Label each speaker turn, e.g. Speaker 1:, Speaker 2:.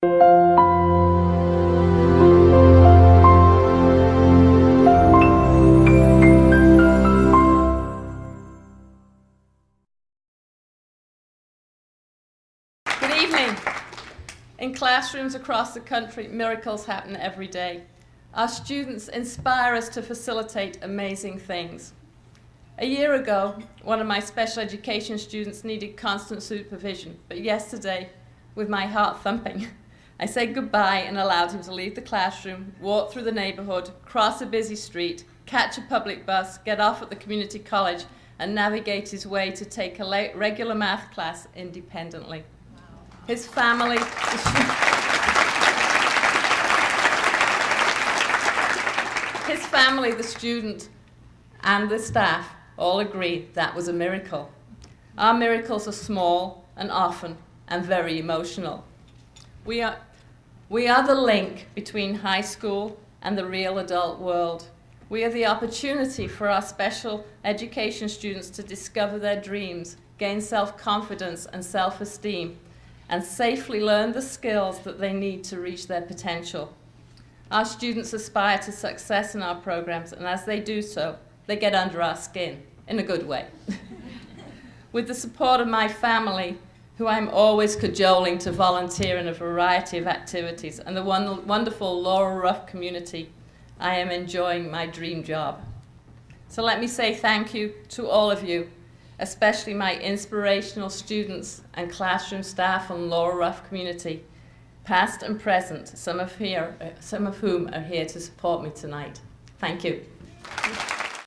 Speaker 1: Good evening. In classrooms across the country, miracles happen every day. Our students inspire us to facilitate amazing things. A year ago, one of my special education students needed constant supervision, but yesterday, with my heart thumping, I said goodbye and allowed him to leave the classroom, walk through the neighbourhood, cross a busy street, catch a public bus, get off at the community college, and navigate his way to take a regular math class independently his family. his family, the student, and the staff all agree that was a miracle. Our miracles are small and often and very emotional. We are, we are the link between high school and the real adult world. We are the opportunity for our special education students to discover their dreams, gain self-confidence and self-esteem, and safely learn the skills that they need to reach their potential. Our students aspire to success in our programs, and as they do so, they get under our skin, in a good way. With the support of my family, who I'm always cajoling to volunteer in a variety of activities, and the wonderful Laurel Rough community, I am enjoying my dream job. So let me say thank you to all of you especially my inspirational students and classroom staff and Laurel Rough community, past and present, some of, here, some of whom are here to support me tonight. Thank you.